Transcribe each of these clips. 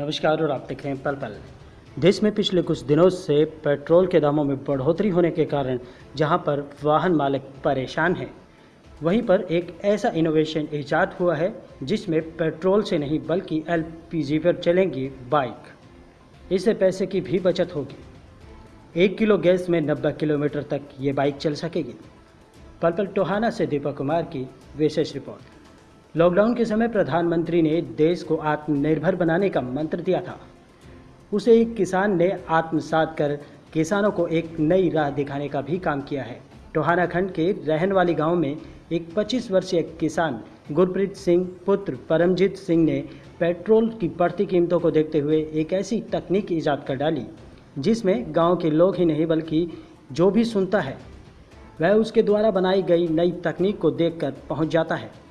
नमस्कार और आप देख रहे हैं पल पल। देश में पिछले कुछ दिनों से पेट्रोल के दामों में बढ़ोतरी होने के कारण जहाँ पर वाहन मालिक परेशान हैं, वहीं पर एक ऐसा इनोवेशन ईजाद हुआ है जिसमें पेट्रोल से नहीं बल्कि एलपीजी पर चलेंगी बाइक। इससे पैसे की भी बचत होगी। एक किलो गैस में नब्बे किलोमीटर तक ये बाइक चल सकेगी। पल पल टोहाना से दीपक कुमार की विशेष रिपोर्ट। लॉकडाउन के समय प्रधानमंत्री ने देश को आत्मनिर्भर बनाने का मंत्र दिया था। उसे एक किसान ने आत्मसात कर किसानों को एक नई राह दिखाने का भी काम किया है। टोहाना खंड के रहन वाली गाँव में एक 25 वर्षीय किसान गुरप्रीत सिंह, पुत्र परमजीत सिंह ने पेट्रोल की बढ़ती कीमतों को देखते हुए एक ऐसी तकनीक ईजाद कर डाली, जिसमें गाँव के लोग ही नहीं बल्कि जो भी सुनता है, वह उसके द्वारा बनाई गई नई तकनीक को देखकर पहुँच जाता है।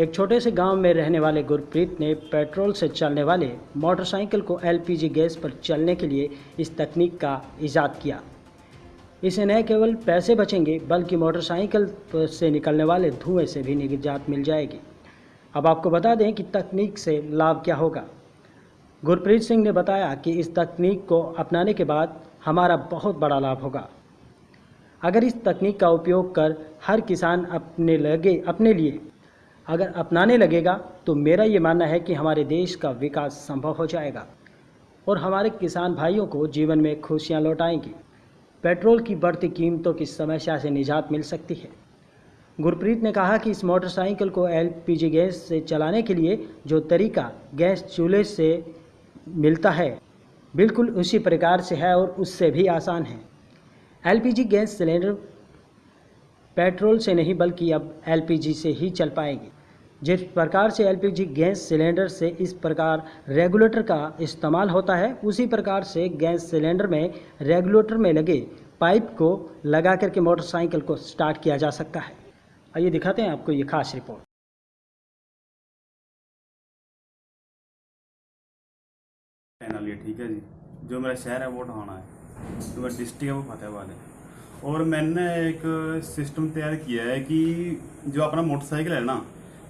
एक छोटे से गाँव में रहने वाले गुरप्रीत ने पेट्रोल से चलने वाले मोटरसाइकिल को एलपीजी गैस पर चलने के लिए इस तकनीक का ईजाद किया। इसे न केवल पैसे बचेंगे, बल्कि मोटरसाइकिल से निकलने वाले धुएँ से भी निजात मिल जाएगी। अब आपको बता दें कि तकनीक से लाभ क्या होगा। गुरप्रीत सिंह ने बताया कि इस तकनीक को अपनाने के बाद हमारा बहुत बड़ा लाभ होगा। अगर इस तकनीक का उपयोग कर हर किसान अपने लगे, अपने लिए अगर अपनाने लगेगा तो मेरा ये मानना है कि हमारे देश का विकास संभव हो जाएगा और हमारे किसान भाइयों को जीवन में खुशियाँ लौटाएँगी। पेट्रोल की बढ़ती कीमतों की समस्या से निजात मिल सकती है। गुरप्रीत ने कहा कि इस मोटरसाइकिल को एलपीजी गैस से चलाने के लिए जो तरीका गैस चूल्हे से मिलता है, बिल्कुल उसी प्रकार से है और उससे भी आसान है। एलपीजी गैस सिलेंडर पेट्रोल से नहीं, बल्कि अब एलपीजी से ही चल पाएगी। जिस प्रकार से एलपीजी गैस सिलेंडर से इस प्रकार रेगुलेटर का इस्तेमाल होता है, उसी प्रकार से गैस सिलेंडर में रेगुलेटर में लगे पाइप को लगा करके मोटरसाइकिल को स्टार्ट किया जा सकता है। आइए दिखाते हैं आपको ये खास रिपोर्ट। ठीक है जी। जो मेरा शहर है, वो ठाना है। तो मेरा डिस्ट्रिक्ट है, वो फतेहबाद है। और मैंने एक सिस्टम तैयार किया है कि जो अपना मोटरसाइकिल है ना,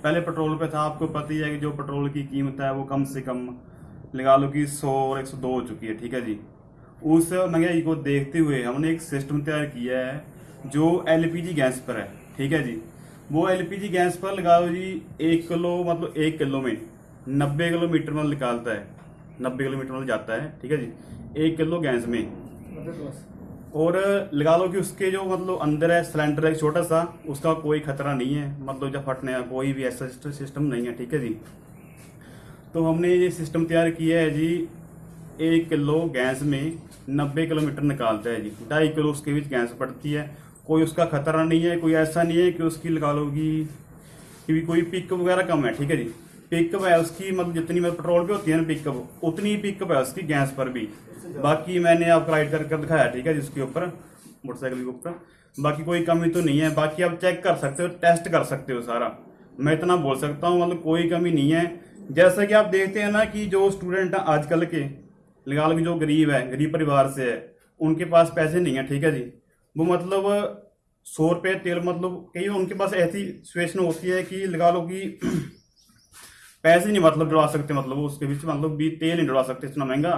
पहले पेट्रोल पे था, आपको पता ही है कि जो पेट्रोल की कीमत है वो कम से कम लगा लो कि सौ और एक सौ दो हो चुकी है, ठीक है जी। उस महँगाई को देखते हुए हमने एक सिस्टम तैयार किया है जो एलपीजी गैस पर है, ठीक है जी। वो एलपीजी गैस पर लगा लो जी, एक किलो मतलब एक किलो में नब्बे किलोमीटर में निकालता है, नब्बे किलोमीटर में जाता है, ठीक है जी। एक किलो गैस में। और लगा लो कि उसके जो मतलब अंदर है सिलेंडर है, छोटा सा, उसका कोई खतरा नहीं है। मतलब जब फटने का कोई भी ऐसा सिस्टम नहीं है, ठीक है जी? तो हमने ये सिस्टम तैयार किया है जी, एक किलो गैस में नब्बे किलोमीटर निकालता है जी। ढाई किलो उसके बीच गैस पड़ती है। कोई उसका खतरा नहीं है, कोई ऐसा नहीं है कि उसकी लगा लो कि कोई पिक वगैरह कम है, ठीक है जी? पिकअप है, उसकी मतलब जितनी मतलब पेट्रोल पे होती है ना पिकअप उतनी पिकअप है उसकी गैस पर भी। बाकी मैंने आपको राइड कर दिखाया, ठीक है, जिसके ऊपर, मोटरसाइकिल के ऊपर। बाकी कोई कमी तो नहीं है, बाकी आप चेक कर सकते हो टेस्ट कर सकते हो सारा। मैं इतना बोल सकता हूँ मतलब कोई कमी नहीं है। जैसा कि आप देखते हैं ना कि जो स्टूडेंट है आजकल के लगा लो जो गरीब है, गरीब परिवार से है, उनके पास पैसे नहीं है, ठीक है जी। वो मतलब सौ रुपये तेल मतलब कई उनके पास ऐसी सिचुएशन होती है कि लगा लो कि पैसे नहीं मतलब डलवा सकते मतलब उसके बीच मतलब भी तेल नहीं डलवा सकते इतना महँगा।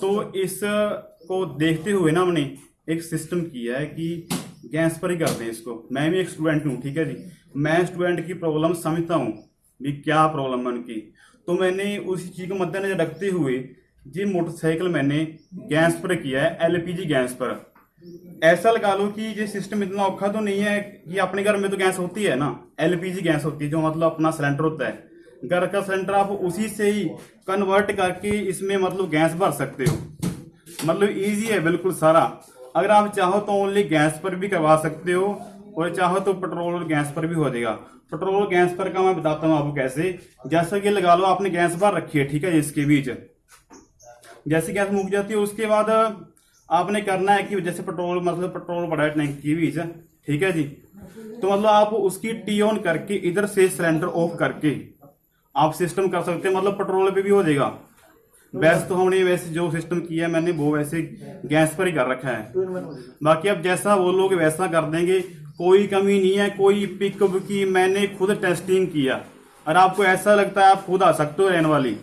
तो इस को देखते हुए ना हमने एक सिस्टम किया है कि गैस पर ही करते हैं इसको। मैं भी एक स्टूडेंट हूँ ठीक है जी? मैं स्टूडेंट की प्रॉब्लम समझता हूँ भी क्या प्रॉब्लम है उनकी। तो मैंने उसी चीज़ को मद्देनजर रखते हुए ये मोटरसाइकिल मैंने गैस पर किया है एलपीजी गैस पर। ऐसा लगा लो कि ये सिस्टम इतना औखा तो नहीं है कि अपने घर में तो गैस होती है ना एलपीजी गैस होती है जो मतलब अपना सिलेंडर होता है। घर का सिलेंडर आप उसी से ही कन्वर्ट करके इसमें मतलब गैस भर सकते हो। मतलब इजी है, बिल्कुल सारा। अगर आप चाहो तो ओनली गैस पर भी करवा सकते हो और चाहो तो पेट्रोल और गैस पर भी हो जाएगा। पेट्रोल और गैस पर का मैं बताता हूँ आपको कैसे। जैसा कि लगा लो आपने गैस भर रखी है, ठीक है इसके बीच। जैसे गैस मुक जाती है, उसके बाद आपने करना है कि जैसे पेट्रोल मतलब पेट्रोल पड़ा है टैंक के बीच, ठीक है जी। तो मतलब आप उसकी टी ऑन करके इधर से सिलेंडर ऑफ़ करके आप सिस्टम कर सकते हैं मतलब पेट्रोल पे भी हो जाएगा। वैसे तो हमने वैसे जो सिस्टम किया है मैंने वो वैसे गैस पर ही कर रखा है। बाकी अब जैसा बोलोगे वैसा कर देंगे कोई कमी नहीं है कोई पिकअप की मैंने खुद टेस्टिंग किया। और आपको ऐसा लगता है आप खुद आ सकते हो रहने वाली।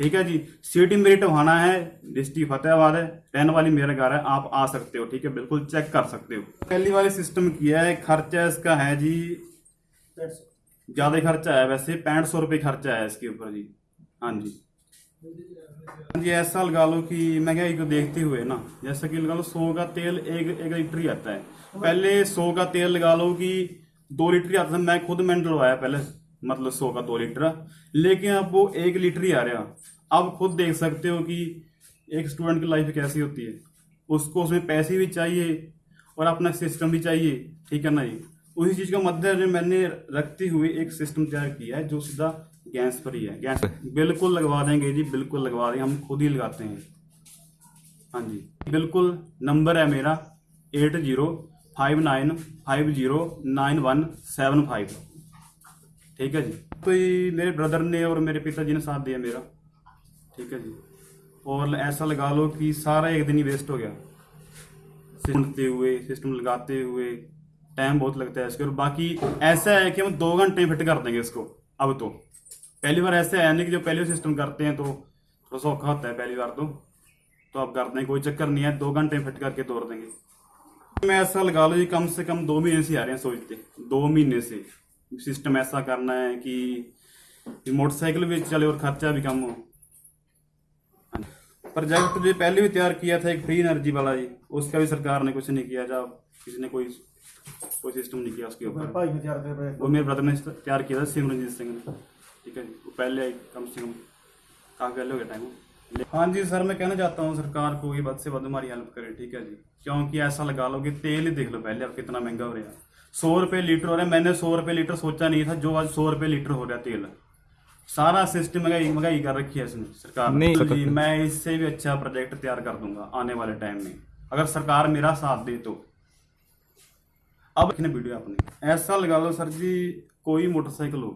ठीक है जी? सिटी मेरी टोहाना है डिस्ट्रिक्ट फतेहाबाद है रहने वाली मेरा घर है आप आ सकते हो। ठीक है? बिल्कुल चेक कर सकते हो। पहली वाली सिस्टम किया है खर्चा इसका है जी? ज़्यादा खर्चा आया वैसे पैंठ सौ रुपये खर्चा आया इसके ऊपर जी। हाँ जी। हाँ जी, ऐसा लगा लो कि महँगाई को देखते हुए ना, जैसा कि लगा लो सौ का तेल एक एक लीटर ही आता है। पहले सौ का तेल लगा लो कि दो लीटर ही आता था, मैं खुद मैंने डलवाया पहले मतलब सौ का दो लीटर। लेकिन अब वो एक लीटर ही आ रहा। अब खुद देख सकते हो कि एक स्टूडेंट की लाइफ कैसी होती है। उसको उसमें पैसे भी चाहिए और अपना सिस्टम भी चाहिए, ठीक है ना जी? उसी चीज़ का मद्देनजर मैंने रखते हुए एक सिस्टम तैयार किया है जो सीधा गैस पर ही है। गैस बिल्कुल लगवा देंगे जी बिल्कुल लगवा देंगे। हम खुद ही लगाते हैं। हाँ जी। बिल्कुल नंबर है मेरा eight zero five nine five zero nine one seven five. ठीक है जी। तो ये मेरे ब्रदर ने और मेरे पिताजी ने साथ दिया मेरा। ठीक है जी। और ऐसा लगा लो कि सारा एक दिन ही वेस्ट हो गया। सिमटते हुए सिस्टम लगाते हुए टाइम बहुत लगता है इसके और बाकी ऐसा है कि हम दो घंटे फिट कर देंगे इसको, अब तो। पहली बार ऐसा है नहीं कि जो पहले सिस्टम करते हैं तो थोड़ा सा औखा होता है पहली बार तो। तो अब करते हैं कोई चक्कर नहीं है, दो घंटे फिट करके तोड़ देंगे। मैं ऐसा लगा लो जी कम से कम दो महीने से आ रहे हैं सोचते दो महीने से। सिस्टम ऐसा करना है कि मोटरसाइकिल भी चले और खर्चा भी कम हो। प्रोजेक्ट जो पहले भी तैयार किया था एक फ्री एनर्जी वाला जी। उसका भी सरकार ने कुछ नहीं किया जब किसी ने कोई कोई सिस्टम नहीं किया उसके तो ऊपर। भाई ने तैयार किया वो मेरे ब्रदर ने तैयार किया था सिमरनजीत सिंह ने। ठीक है वो पहले कम से कम काफ़ी पहले हो गया टाइम हाँ जी सर मैं कहना चाहता हूँ सरकार को ये बद से बद हमारी हेल्प करे ठीक है जी? क्योंकि ऐसा लगा लो कि तेल ही देख लो पहले अब कितना महँगा हो रहा है। सौ रुपये लीटर हो रहा है। मैंने सौ रुपये लीटर सोचा नहीं था जो आज सौ रुपये लीटर हो रहा है तेल। सारा सिस्टम महँगाई महँगाई कर रखी है इसने सरकार ने। तो जी मैं इससे भी अच्छा प्रोजेक्ट तैयार कर दूँगा आने वाले टाइम में। अगर सरकार मेरा साथ दे तो। अब देखने वीडियो अपनी। ऐसा लगा लो सर जी, कोई मोटरसाइकिल हो,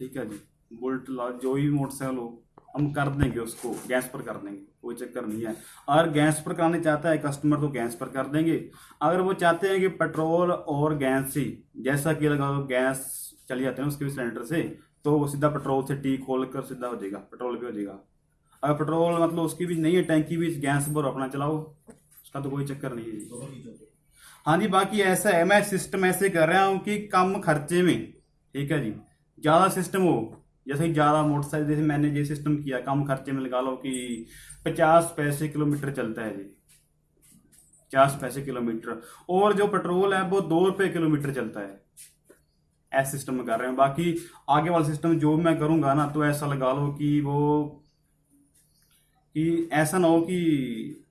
ठीक है जी? बुलेट जो भी मोटरसाइकिल हो, हम कर देंगे उसको, गैस पर कर देंगे, कोई चक्कर नहीं है। अगर गैस पर कराने चाहता है कस्टमर तो गैस पर कर देंगे। अगर वो चाहते हैं कि पेट्रोल और गैस ही, जैसा कि लगा लो गैस चले जाते हैं उसके भी सिलेंडर से तो वो सीधा पेट्रोल से टी खोल कर सीधा हो जाएगा, पेट्रोल भी हो जाएगा। अगर पेट्रोल मतलब उसकी भी नहीं है, टैंकी भी गैस पर अपना चलाओ, उसका तो कोई चक्कर नहीं है हाँ जी, बाकी ऐसा है, मैं सिस्टम ऐसे कर रहा हूँ कि कम खर्चे में, ठीक है जी। ज़्यादा सिस्टम हो, जैसे ज़्यादा मोटरसाइकिल, जैसे मैंने ये सिस्टम किया, कम खर्चे में लगा लो कि पचास पैसे किलोमीटर चलता है जी। पचास पैसे किलोमीटर, और जो पेट्रोल है, वो दो रुपये किलोमीटर चलता है। ऐसे सिस्टम में कर रहे हैं। बाकी आगे वाला सिस्टम जो मैं करूँगा ना तो ऐसा लगा लो कि वो, कि ऐसा ना हो कि